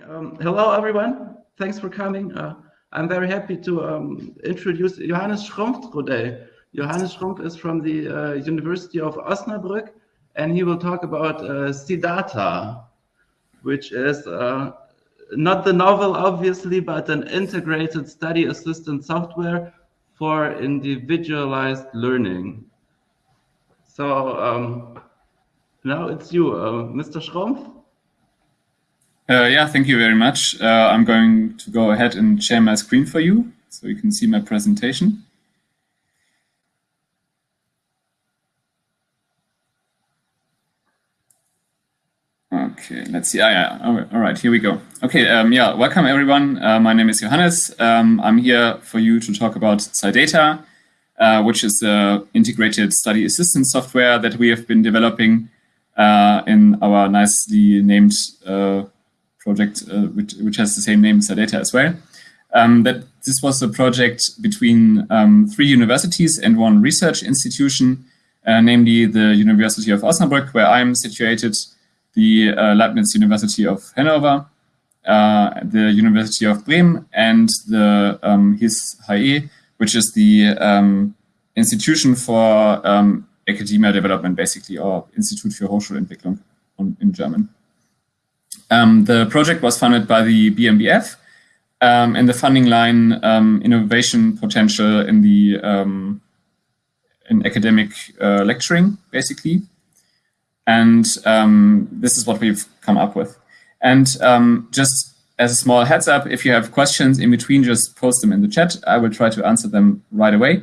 Um, hello, everyone. Thanks for coming. Uh, I'm very happy to um, introduce Johannes Schrumpf today. Johannes Schrumpf is from the uh, University of Osnabrück, and he will talk about uh, SIDDATA, which is uh, not the novel, obviously, but an integrated study assistant software for individualized learning. So um, now it's you, uh, Mr. Schrumpf. Uh, yeah, thank you very much. Uh, I'm going to go ahead and share my screen for you so you can see my presentation. Okay, let's see. Ah, yeah, all right, here we go. Okay, um, yeah, welcome everyone. Uh, my name is Johannes. Um, I'm here for you to talk about SIDDATA, uh, which is the integrated study assistance software that we have been developing uh, in our nicely named uh, project, uh, which, which, has the same name, SIDDATA as well. Um, that this was a project between um, three universities and one research institution, uh, namely the University of Osnabrück, where I'm situated, the uh, Leibniz University of Hanover, uh, the University of Bremen, and the um, HIS HE, which is the um, institution for um, academia development, basically, or Institut für Hochschulentwicklung in German. Um, the project was funded by the BMBF, um, and the funding line um, innovation potential in the um, in academic uh, lecturing, basically. And um, this is what we've come up with. And just as a small heads up, if you have questions in between, just post them in the chat. I will try to answer them right away.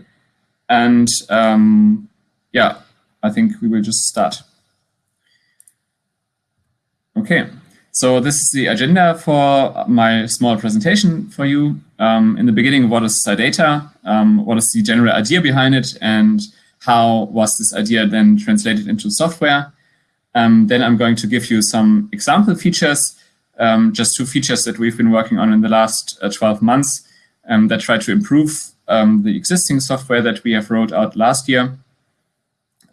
And yeah, I think we will just start. Okay, so this is the agenda for my small presentation for you. Um, in the beginning, what is SIDDATA? Um, what is the general idea behind it? And how was this idea then translated into software? Um, then I'm going to give you some example features, um, just two features that we've been working on in the last uh, 12 months um, that try to improve um, the existing software that we have rolled out last year.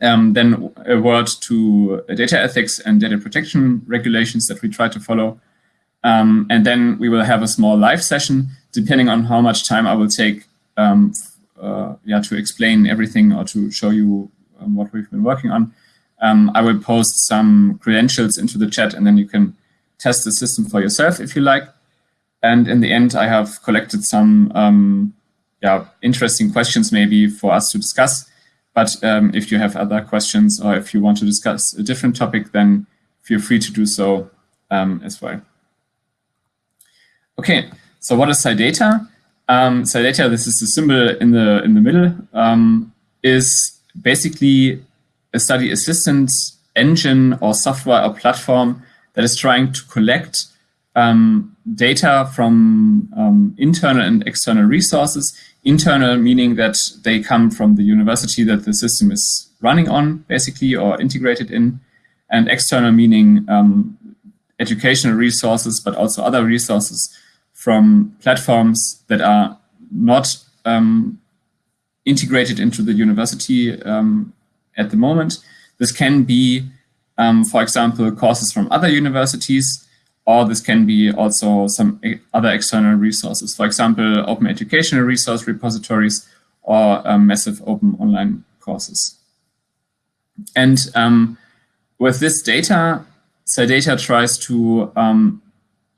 Um, then a word to data ethics and data protection regulations that we try to follow. Um, and then we will have a small live session, depending on how much time I will take uh, yeah, to explain everything or to show you what we've been working on um, I will post some credentials into the chat and then you can test the system for yourself if you like. And in the end, I have collected some um, yeah, interesting questions maybe for us to discuss. But um, if you have other questions or if you want to discuss a different topic, then feel free to do so um, as well. Okay, so what is SIDDATA? Um, SIDDATA, this is the symbol in the in the middle, um, is basically a study assistance engine or software or platform that is trying to collect um, data from um, internal and external resources. Internal meaning that they come from the university that the system is running on, basically, or integrated in. And external meaning um, educational resources, but also other resources from platforms that are not um, integrated into the university um, at the moment. This can be, um, for example, courses from other universities, or this can be also some other external resources, for example, open educational resource repositories or um, massive open online courses. And um, with this data, SIDDATA tries to um,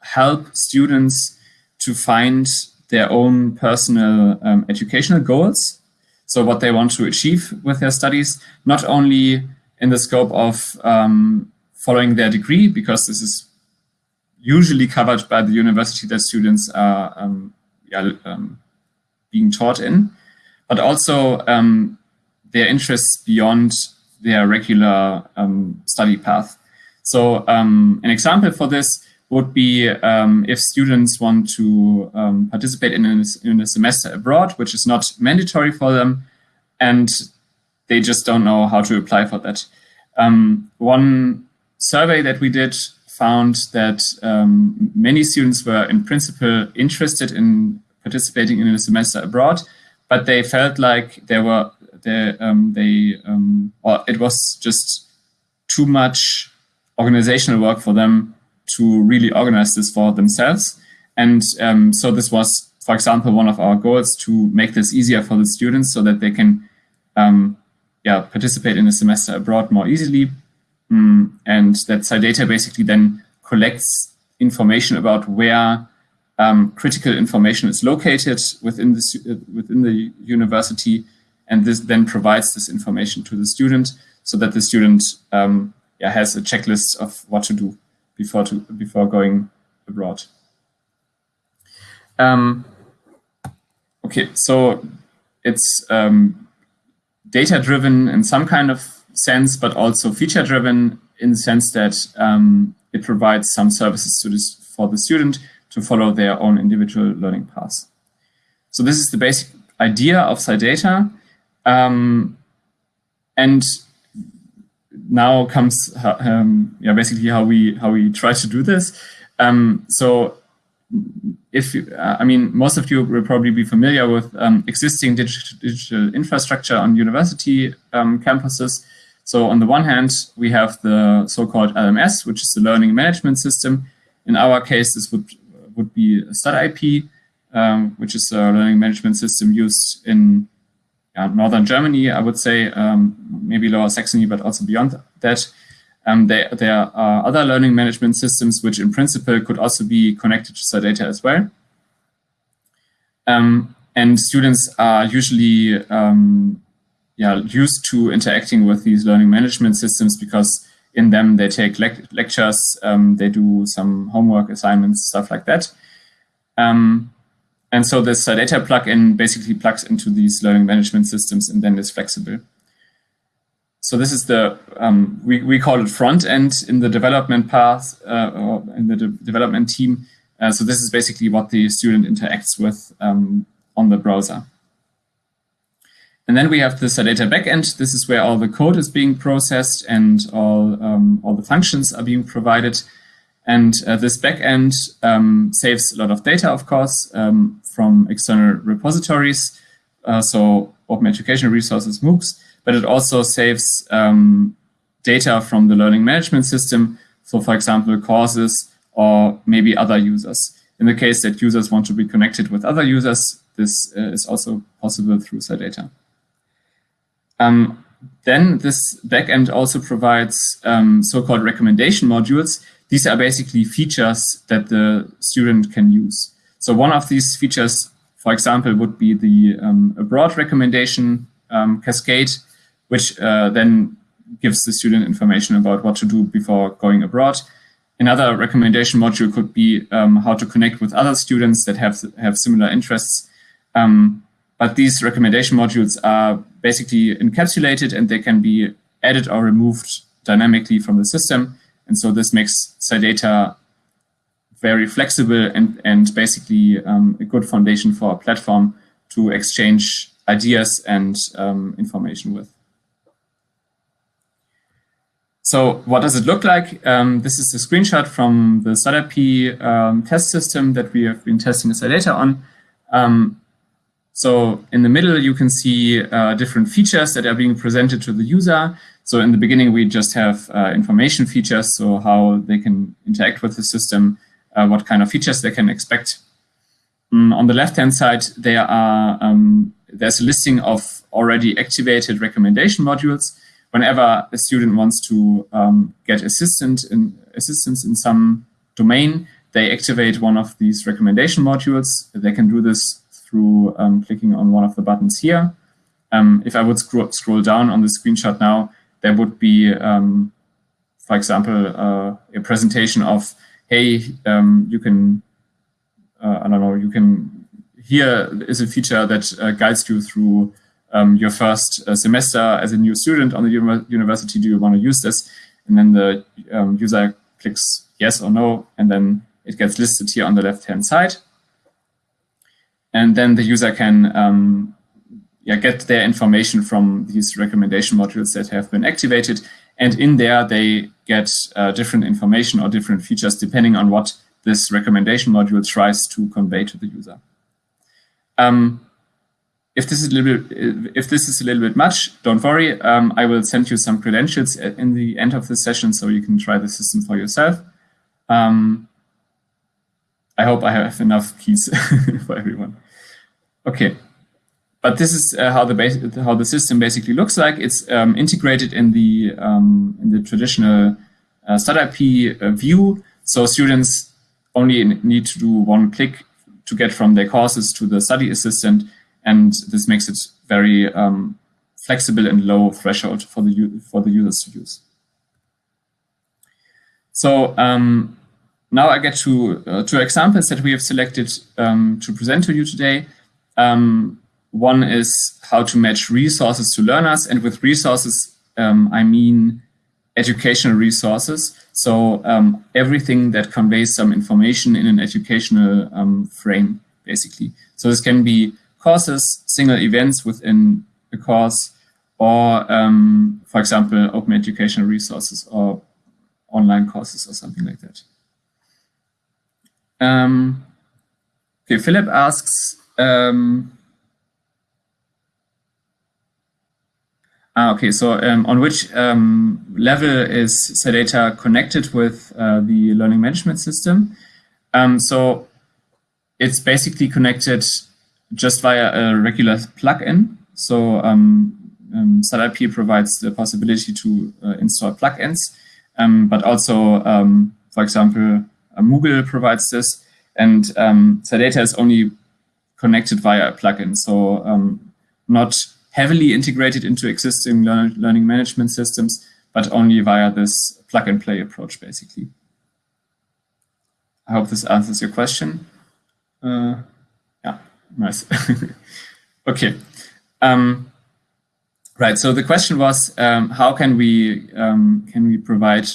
help students to find their own personal um, educational goals so what they want to achieve with their studies, not only in the scope of um, following their degree, because this is usually covered by the university that students are um, yeah, um, being taught in, but also um, their interests beyond their regular um, study path. So um, an example for this would be if students want to participate in a, in a, semester abroad, which is not mandatory for them, and they just don't know how to apply for that. Um, one survey that we did found that um, many students were in principle interested in participating in a semester abroad, but they felt like there were they, um, they um, or it was just too much organizational work for them to really organize this for themselves. And um, so this was, for example, one of our goals to make this easier for the students so that they can um, yeah, participate in a semester abroad more easily. Mm, and that SIDDATA basically then collects information about where um, critical information is located within the, uh, within the university. And this then provides this information to the student so that the student um, yeah, has a checklist of what to do before, to, before going abroad. Um, okay, so it's um, data-driven in some kind of sense, but also feature-driven in the sense that um, it provides some services this for the student to follow their own individual learning paths. So this is the basic idea of SIDDATA. Um, and now comes um, yeah, basically how we how we try to do this. Um, so if uh, I mean, most of you will probably be familiar with um, existing digital, digital, infrastructure on university um, campuses. So on the one hand, we have the so-called LMS, which is the learning management system. In our case, this would would be StudIP, um, which is a learning management system used in uh, northern Germany, I would say, um, maybe lower Saxony, but also beyond that. Um, there, there are other learning management systems which in principle could also be connected to SIDDATA as well. Um, and students are usually um, yeah, used to interacting with these learning management systems because in them they take le lectures, um, they do some homework assignments, stuff like that. Um, and so this SIDDATA plugin basically plugs into these learning management systems and then is flexible. So this is the, um, we, we call it front end in the development path uh, or in the de development team. Uh, so this is basically what the student interacts with um, on the browser. And then we have the SIDDATA backend. This is where all the code is being processed and all, um, all the functions are being provided. And uh, this backend um, saves a lot of data, of course, um, from external repositories. Uh, so Open Educational Resources, MOOCs, but it also saves um, data from the learning management system. So for example, courses or maybe other users. In the case that users want to be connected with other users, this uh, is also possible through SIDDATA. Um, then this backend also provides um, so-called recommendation modules. These are basically features that the student can use. So one of these features, for example, would be the um, abroad recommendation um, cascade, which uh, then gives the student information about what to do before going abroad. Another recommendation module could be um, how to connect with other students that have, have similar interests. Um, but these recommendation modules are basically encapsulated and they can be added or removed dynamically from the system. And so this makes SIDDATA very flexible and, and basically um, a good foundation for a platform to exchange ideas and um, information with. So what does it look like? Um, this is a screenshot from the StudIP um, test system that we have been testing SIDDATA on. So in the middle, you can see uh, different features that are being presented to the user. So in the beginning, we just have uh, information features, so how they can interact with the system, uh, what kind of features they can expect. Mm, on the left-hand side, there are um, there's a listing of already activated recommendation modules. Whenever a student wants to um, get assistant in, assistance in some domain, they activate one of these recommendation modules. They can do this through um, clicking on one of the buttons here. Um, if I would scroll, scroll down on the screenshot now, there would be, um, for example, uh, a presentation of, hey, um, you can, uh, I don't know, you can, here is a feature that uh, guides you through um, your first uh, semester as a new student on the university. Do you want to use this? And then the um, user clicks yes or no, and then it gets listed here on the left-hand side. And then the user can um, yeah, get their information from these recommendation modules that have been activated. And in there, they get uh, different information or different features depending on what this recommendation module tries to convey to the user. Um, if this is a little bit, if this is a little bit much, don't worry. Um, I will send you some credentials in the end of the session so you can try the system for yourself. Um, I hope I have enough keys for everyone. Okay, but this is uh, how the how the system basically looks like. It's um, integrated in the um, in the traditional uh, StudIP uh, view. So students only need to do one click to get from their courses to the study assistant, and this makes it very um, flexible and low threshold for the for the users to use. So um, now I get to uh, two examples that we have selected um, to present to you today. Um, one is how to match resources to learners, and with resources, um, I mean educational resources. So um, everything that conveys some information in an educational um, frame, basically. So this can be courses, single events within a course, or, um, for example, open educational resources or online courses or something like that. Um, okay, Philip asks, um, Ah, okay, so um, on which um, level is SIDDATA connected with uh, the learning management system? Um, so it's basically connected just via a regular plugin. So um, um, provides the possibility to uh, install plugins, um, but also, um, for example, Moodle provides this, and um, SIDDATA is only connected via a plugin, so not heavily integrated into existing learn learning management systems, but only via this plug and play approach, basically. I hope this answers your question. Uh, yeah, nice. okay. Um, right. So the question was, um, how can we um, can we provide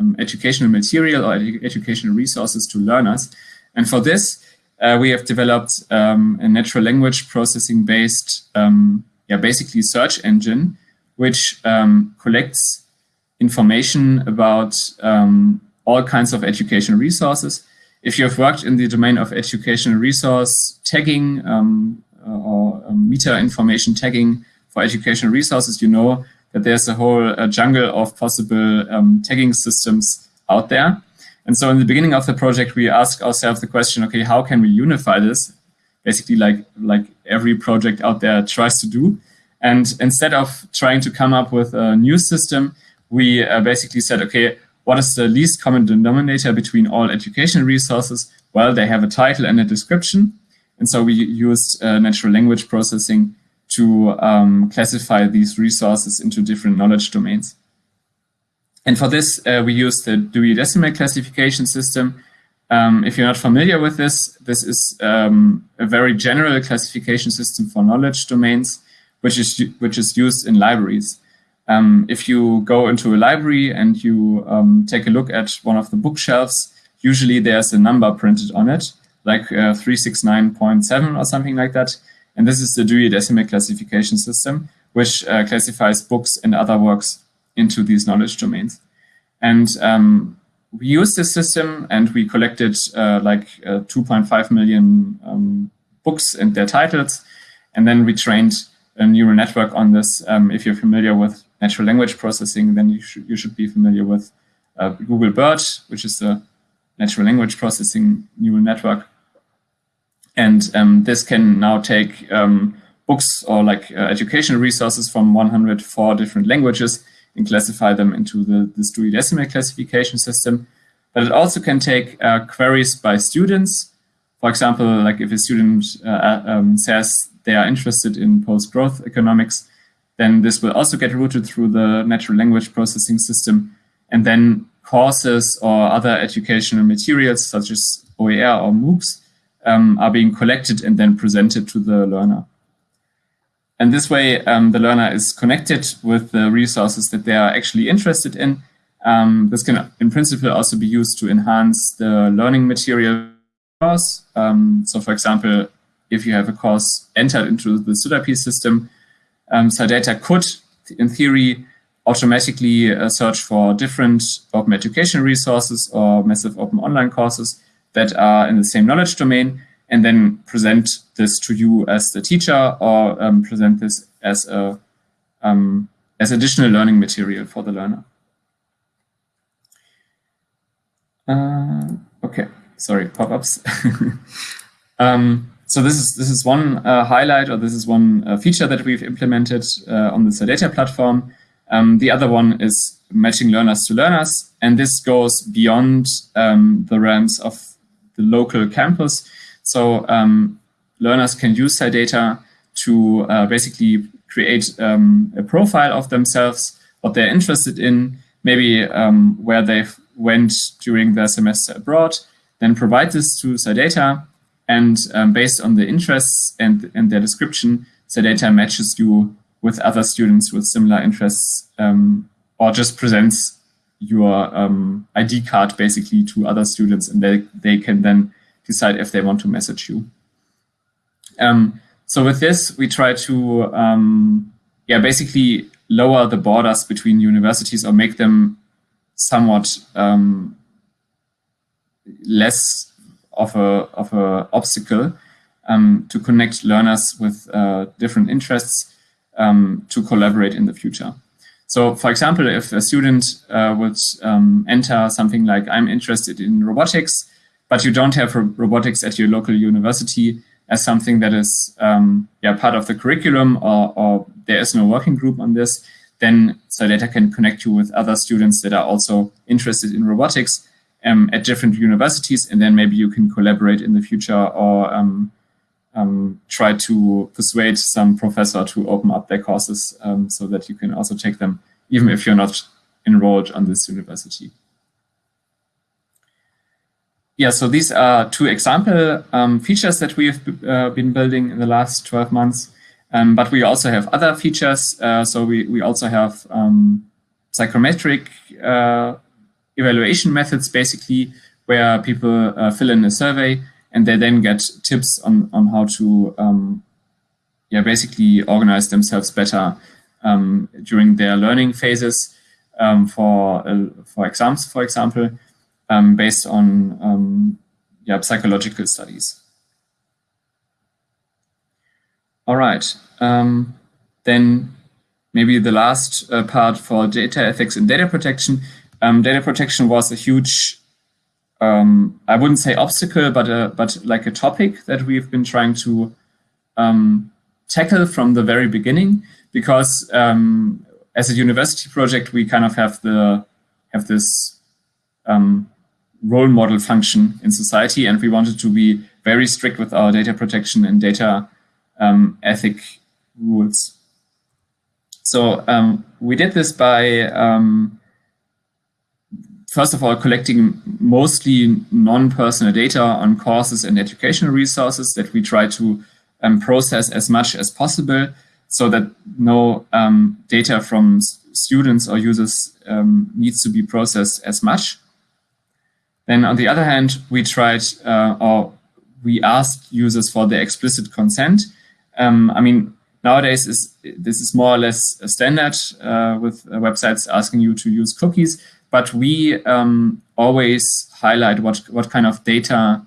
um, educational material or edu educational resources to learners? And for this, uh, we have developed um, a natural language processing based um, yeah, basically search engine, which um, collects information about um, all kinds of educational resources. If you have worked in the domain of educational resource tagging um, or meta information tagging for educational resources, you know that there's a whole uh, jungle of possible um, tagging systems out there. And so in the beginning of the project, we asked ourselves the question, okay, how can we unify this? basically like like every project out there tries to do. And instead of trying to come up with a new system, we uh, basically said, okay, what is the least common denominator between all education resources? Well, they have a title and a description. And so we used uh, natural language processing to um, classify these resources into different knowledge domains. And for this, uh, we use the Dewey Decimal Classification System, um, if you're not familiar with this, this is um, a very general classification system for knowledge domains, which is which is used in libraries. Um, if you go into a library and you um, take a look at one of the bookshelves, usually there's a number printed on it, like uh, 369.7 or something like that. And this is the Dewey Decimal Classification System, which uh, classifies books and other works into these knowledge domains. And um, we used this system and we collected uh, like uh, 2.5 million um, books and their titles. And then we trained a neural network on this. Um, if you're familiar with natural language processing, then you, sh you should be familiar with uh, Google BERT, which is a natural language processing neural network. And um, this can now take um, books or like uh, educational resources from 104 different languages and classify them into the, the Dewey Decimal classification system. But it also can take uh, queries by students. For example, like if a student uh, uh, um, says they are interested in post-growth economics, then this will also get routed through the natural language processing system. And then courses or other educational materials such as OER or MOOCs um, are being collected and then presented to the learner. And this way, um, the learner is connected with the resources that they are actually interested in. Um, this can, in principle, also be used to enhance the learning material course. Um, so, for example, if you have a course entered into the StudIP system, um, SIDDATA could, in theory, automatically uh, search for different open education resources or massive open online courses that are in the same knowledge domain and then present this to you as the teacher or um, present this as a um, as additional learning material for the learner. Uh, okay, sorry, pop-ups. um, so this is this is one uh, highlight, or this is one uh, feature that we've implemented uh, on the SIDDATA platform. Um, the other one is matching learners to learners, and this goes beyond um, the realms of the local campus. So um, learners can use SIDDATA to uh, basically create um, a profile of themselves, what they're interested in, maybe um, where they went during their semester abroad, then provide this to SIDDATA, and um, based on the interests and, and their description, SIDDATA matches you with other students with similar interests um, or just presents your um, ID card basically to other students and they, they can then decide if they want to message you. Um, so with this, we try to um, yeah, basically lower the borders between universities or make them somewhat um, less of a, of a obstacle um, to connect learners with uh, different interests um, to collaborate in the future. So for example, if a student uh, would um, enter something like, I'm interested in robotics, but you don't have robotics at your local university as something that is um, yeah, part of the curriculum or, or, there is no working group on this, then SIDDATA can connect you with other students that are also interested in robotics um, at different universities, and then maybe you can collaborate in the future or um, try to persuade some professor to open up their courses um, so that you can also take them, even if you're not enrolled on this university. Yeah, so these are two example um, features that we've uh, been building in the last 12 months. Um, but we also have other features. Uh, so we, we also have um, psychometric uh, evaluation methods, basically, where people uh, fill in a survey and they then get tips on, on how to um, yeah, basically organize themselves better um, during their learning phases um, for, uh, for exams, for example, um, based on um, yeah, psychological studies. All right, um, then maybe the last uh, part for data ethics and data protection. data protection was a huge um, I wouldn't say obstacle, but a, but like a topic that we've been trying to um, tackle from the very beginning, because um, as a university project, we kind of have the have this um, role model function in society, and we wanted to be very strict with our data protection and data um, ethic rules. So um, we did this by first of all, collecting mostly non-personal data on courses and educational resources that we try to um, process as much as possible so that no um, data from students or users um, needs to be processed as much. Then on the other hand, we tried uh, or we asked users for their explicit consent. Um, I mean, nowadays is this is more or less a standard uh, with uh, websites asking you to use cookies, but we um, always highlight what, what kind of data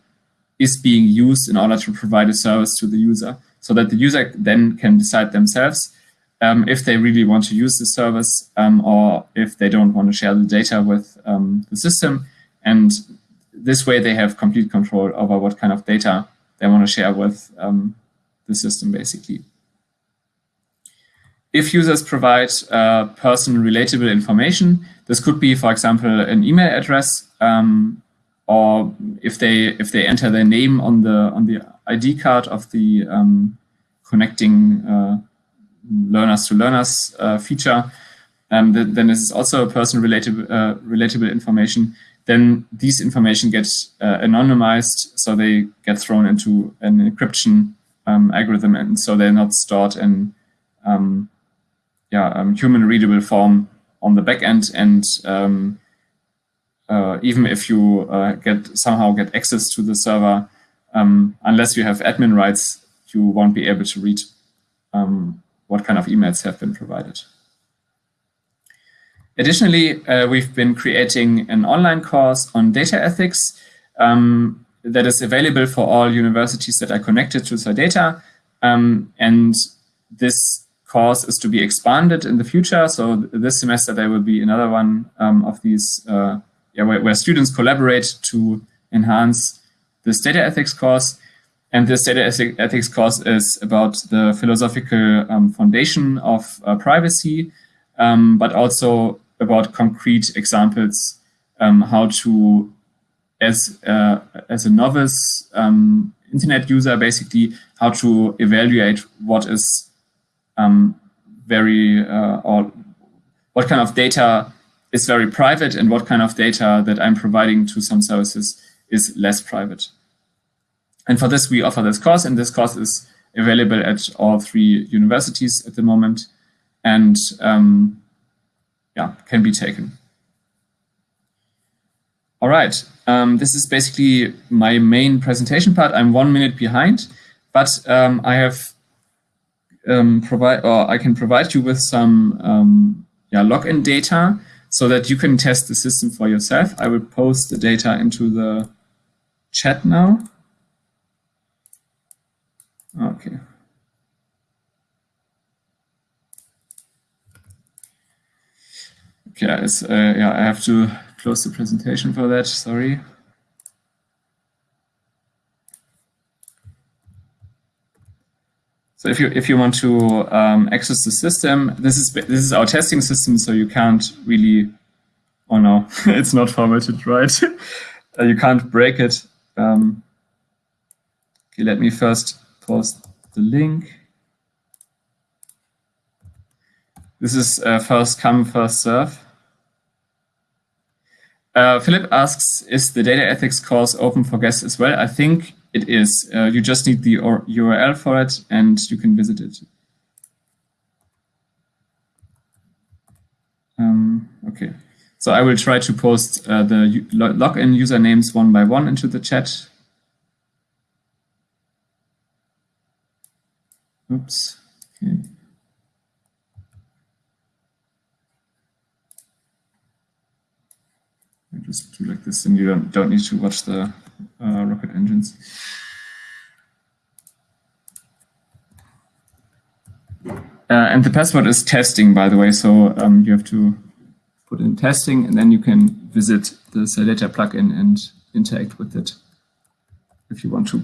is being used in order to provide a service to the user so that the user then can decide themselves um, if they really want to use the service um, or if they don't want to share the data with um, the system. And this way they have complete control over what kind of data they want to share with um, the system, basically. If users provide uh, person-relatable information, this could be, for example, an email address, um, or if they if they enter their name on the on the ID card of the um, connecting uh, learners to learners uh, feature, um, th then this is also a person relatable uh, relatable information. Then these information gets uh, anonymized, so they get thrown into an encryption um, algorithm, and so they're not stored in um, yeah um, human readable form on the back end. And um, uh, even if you uh, get somehow get access to the server, um, unless you have admin rights, you won't be able to read um, what kind of emails have been provided. Additionally, uh, we've been creating an online course on data ethics um, that is available for all universities that are connected to SIDDATA. Um, and this course is to be expanded in the future. So this semester there will be another one um, of these uh, yeah, where, where students collaborate to enhance this data ethics course. And this data ethics course is about the philosophical um, foundation of uh, privacy, um, but also about concrete examples, um, how to, as, uh, as a novice um, internet user, basically, how to evaluate what is um, very, uh, or what kind of data is very private and what kind of data that I'm providing to some services is less private. And for this, we offer this course, and this course is available at all three universities at the moment, and um, yeah, can be taken. All right, um, this is basically my main presentation part. I'm one minute behind, but um, I have um, provide or I can provide you with some um, yeah login data so that you can test the system for yourself. I will post the data into the chat now. Okay. Okay, uh, yeah, I have to close the presentation for that, sorry. So if you if you want to um, access the system, this is this is our testing system, so you can't really. Oh no, it's not formatted right. uh, you can't break it. Um, okay, let me first post the link. This is uh, first come, first serve. Uh, Philip asks, is the data ethics course open for guests as well? I think it is. Uh, you just need the URL for it and you can visit it. Um, okay, so I will try to post uh, the login usernames one by one into the chat. Oops. Okay. I just do like this, and you don't don't need to watch the uh, rocket engines. Uh, and the password is testing, by the way, so um, you have to put in testing, and then you can visit the SIDDATA plugin and interact with it if you want to.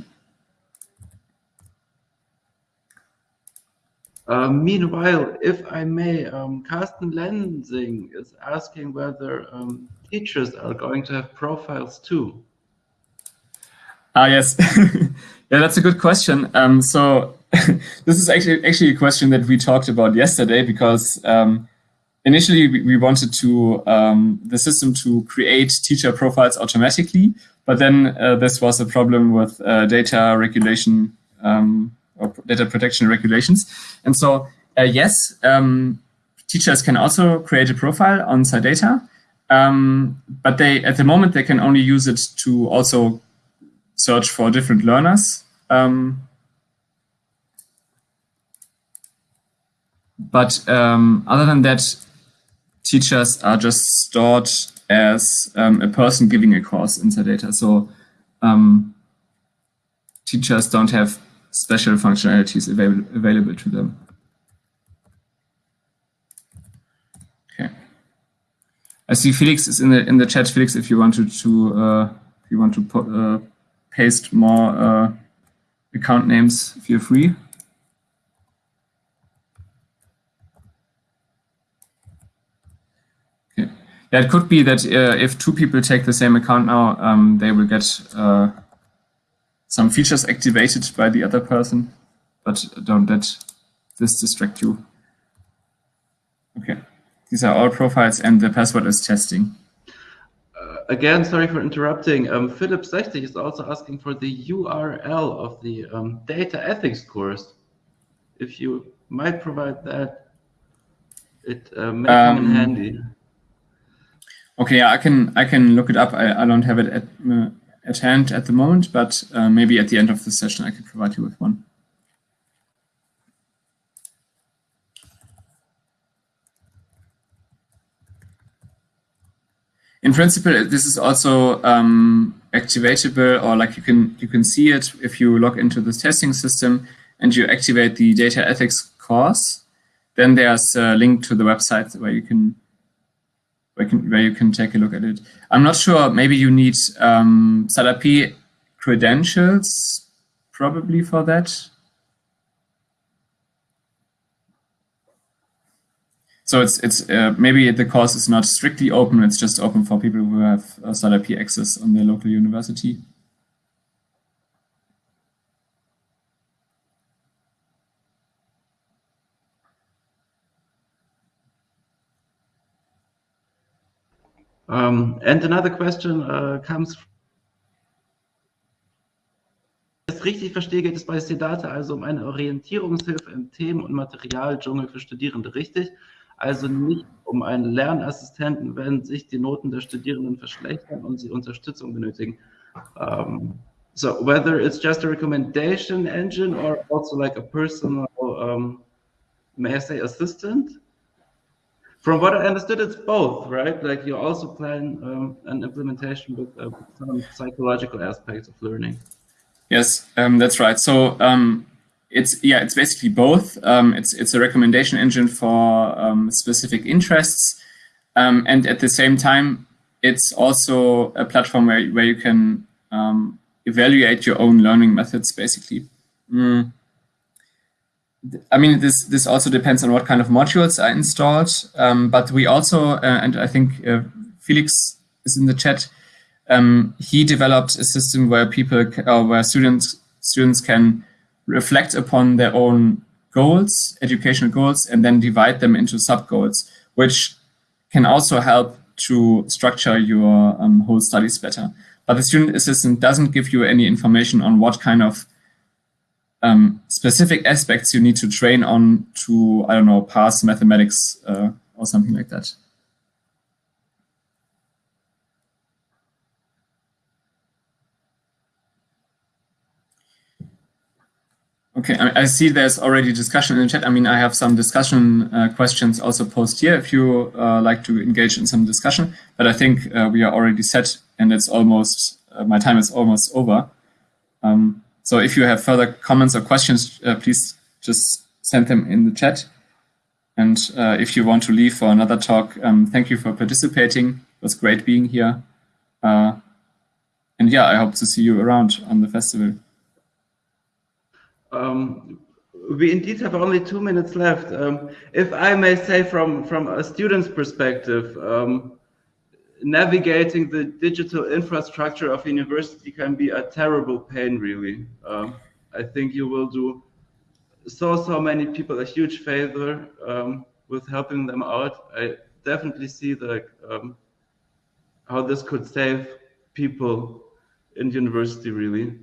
Uh, meanwhile, if I may, um, Carsten Lensing is asking whether um, teachers are going to have profiles too. Ah, yes. yeah, that's a good question. Um, so this is actually actually a question that we talked about yesterday because um, initially we, we, wanted to um, the system to create teacher profiles automatically, but then uh, this was a problem with uh, data regulation um, or data protection regulations. And so, uh, yes, um, teachers can also create a profile on SIDDATA, um, but they at the moment they can only use it to also search for different learners. Um, but um, other than that, teachers are just stored as um, a person giving a course in SIDDATA. So um, teachers don't have special functionalities available, available to them. Okay. I see Felix is in the in the chat. Felix, if you wanted to uh, if you want to put, uh, paste more uh, account names, feel free. Okay. Yeah, it could be that uh, if two people take the same account now, um, they will get uh, some features activated by the other person, but don't let this distract you. Okay, these are all profiles and the password is testing. Again, sorry for interrupting. Um, Philip Sechtig is also asking for the URL of the um, data ethics course. If you might provide that, it uh, may come in um, handy. Okay, I can I can look it up. I, I don't have it at uh, at hand at the moment, but uh, maybe at the end of the session I can provide you with one. In principle, this is also um, activatable, or like you can you can see it if you log into this testing system and you activate the data ethics course. Then there's a link to the website where you can where, can, where you can take a look at it. I'm not sure, maybe you need um, StudIP credentials probably for that. So it's it's uh, maybe the course is not strictly open. It's just open for people who have uh, StudIP access on their local university. Um, and another question uh, comes. Wenn ich es richtig verstehe, geht es bei SIDDATA also um eine Orientierungshilfe im Themen- und Materialdschungel für Studierende, richtig? Also nicht um einen Lernassistenten, wenn sich die Noten der Studierenden verschlechtern und sie Unterstützung benötigen. Um, so whether it's just a recommendation engine or also like a personal, um, may I say, assistant? From what I understood, it's both, right? Like you also plan um, an implementation with uh, some psychological aspects of learning. Yes, um, that's right. So um, it's yeah, it's basically both. Um, it's it's a recommendation engine for um, specific interests, um, and at the same time, it's also a platform where where you can evaluate your own learning methods, basically. Mm. I mean, this this also depends on what kind of modules are installed. Um, but we also, uh, and I think uh, Felix is in the chat. Um, he developed a system where people, uh, where students students can reflect upon their own goals, educational goals, and then divide them into sub goals, which can also help to structure your um, whole studies better. But the student assistant doesn't give you any information on what kind of um, specific aspects you need to train on to, I don't know, pass mathematics uh, or something like that. Okay, I, I, see there's already discussion in the chat. I mean, I have some discussion uh, questions also posted here if you uh, like to engage in some discussion, but I think uh, we are already set and it's almost, uh, my time is almost over. Um, so if you have further comments or questions, uh, please just send them in the chat. And uh, if you want to leave for another talk, um, thank you for participating. It was great being here. Uh, and yeah, I hope to see you around on the festival. Um, we indeed have only two minutes left. Um, if I may say from, from a student's perspective, um, navigating the digital infrastructure of university can be a terrible pain, really. Um, I think you will do so, so many people a huge favor um, with helping them out. I definitely see the, um, how this could save people in university, really.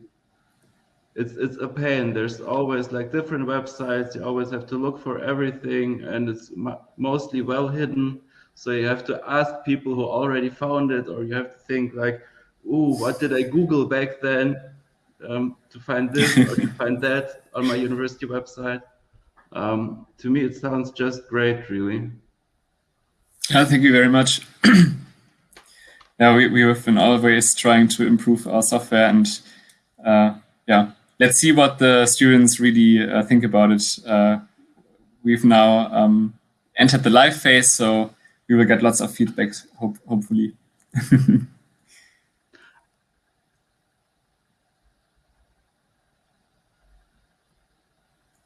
It's, it's a pain. There's always like different websites. You always have to look for everything and it's mostly well hidden so you have to ask people who already found it, or you have to think like, "Ooh, what did I Google back then um, to find this or to find that on my university website?" Um, to me, it sounds just great, really. Yeah, thank you very much. yeah, we, we have been always trying to improve our software and uh, yeah, let's see what the students really uh, think about it. Uh, we've now um, entered the live phase, so we will get lots of feedback, hope, hopefully.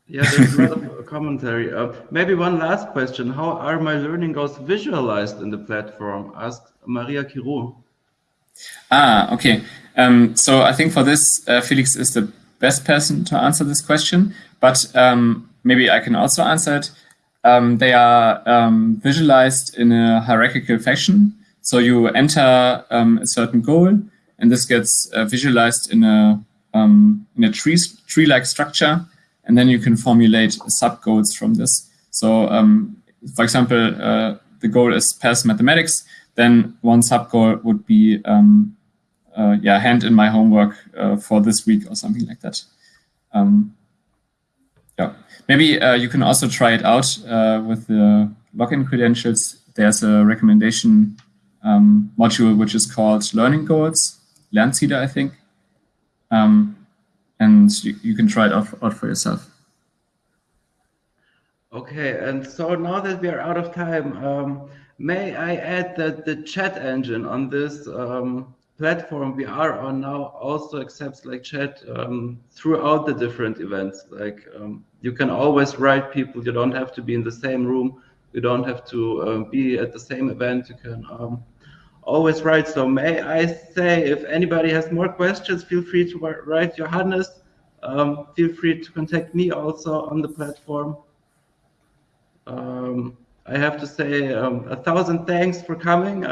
yeah, there's a lot of commentary. Uh, maybe one last question. How are my learning goals visualized in the platform? Asked Maria Kiro. Ah, okay. Um, so I think for this, uh, Felix is the best person to answer this question, but um, maybe I can also answer it um, they are um, visualized in a hierarchical fashion. So you enter um, a certain goal, and this gets uh, visualized in a um, in a tree tree-like structure, and then you can formulate sub goals from this. So, um, for example, uh, the goal is pass mathematics. Then one sub goal would be um, yeah, hand in my homework uh, for this week or something like that. yeah. Maybe uh, you can also try it out uh, with the login credentials. There's a recommendation um, module which is called Learning Goals, Lernziele, I think. Um, and you, you, can try it out, out for yourself. Okay, and so now that we are out of time, um, may I add that the chat engine on this um, platform we are on now also accepts like chat um, throughout the different events. Like um, you can always write people. You don't have to be in the same room. You don't have to uh, be at the same event. You can um, always write. So may I say, if anybody has more questions, feel free to write Johannes. Um, feel free to contact me also on the platform. Um, I have to say a thousand thanks for coming,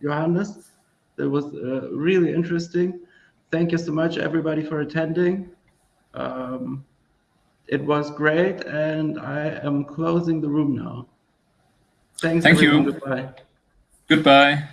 Johannes. That was uh, really interesting. Thank you so much, everybody, for attending. Um, it was great, and I am closing the room now. Thanks. Thank everyone. you. Goodbye. Goodbye.